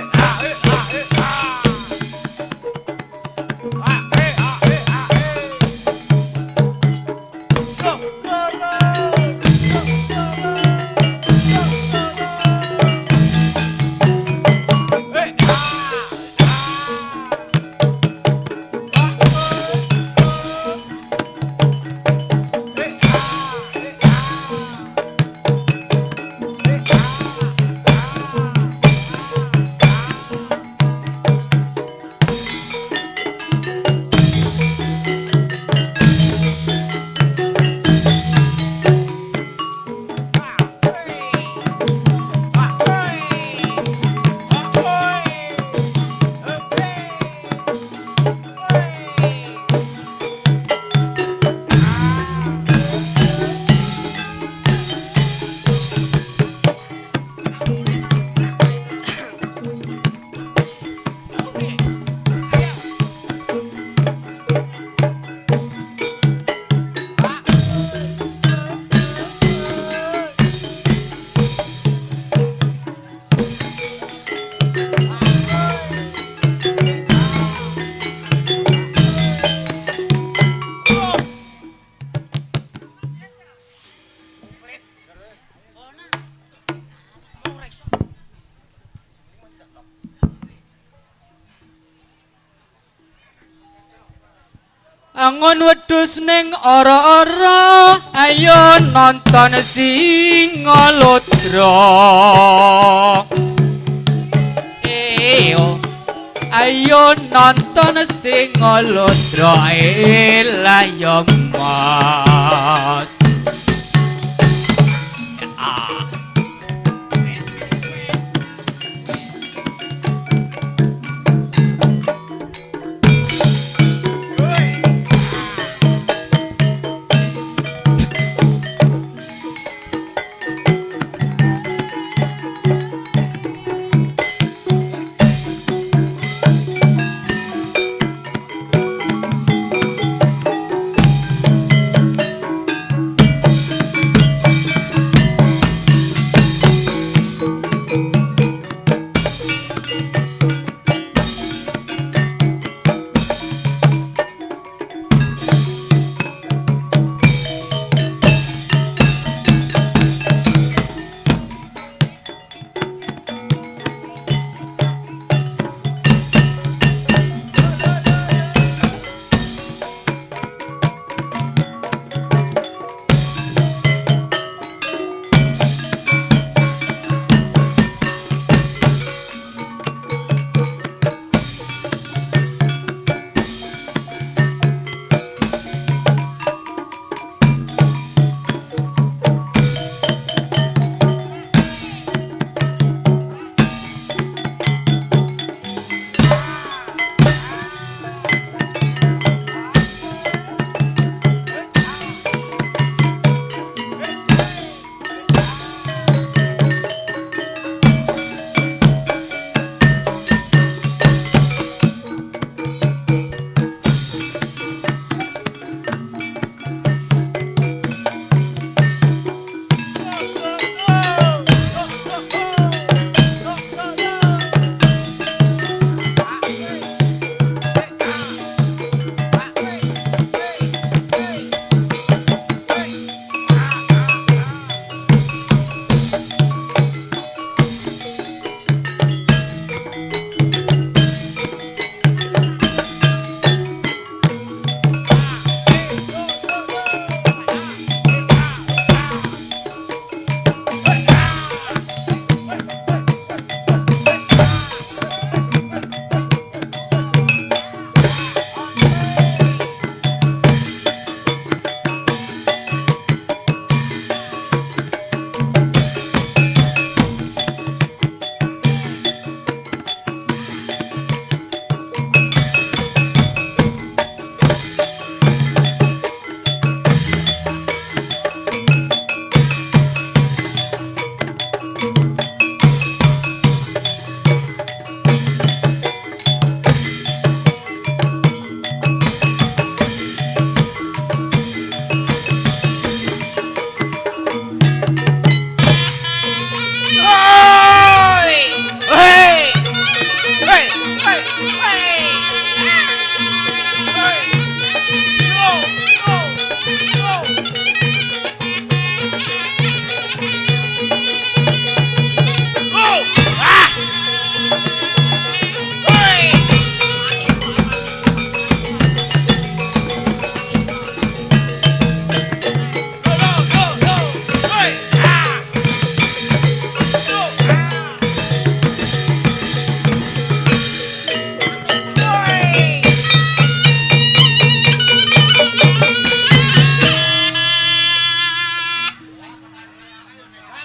ah, ah. Angon wedhus ning ora-ora. Ayo nonton singalodra Eyo ayo nonton singalodra elah yo mah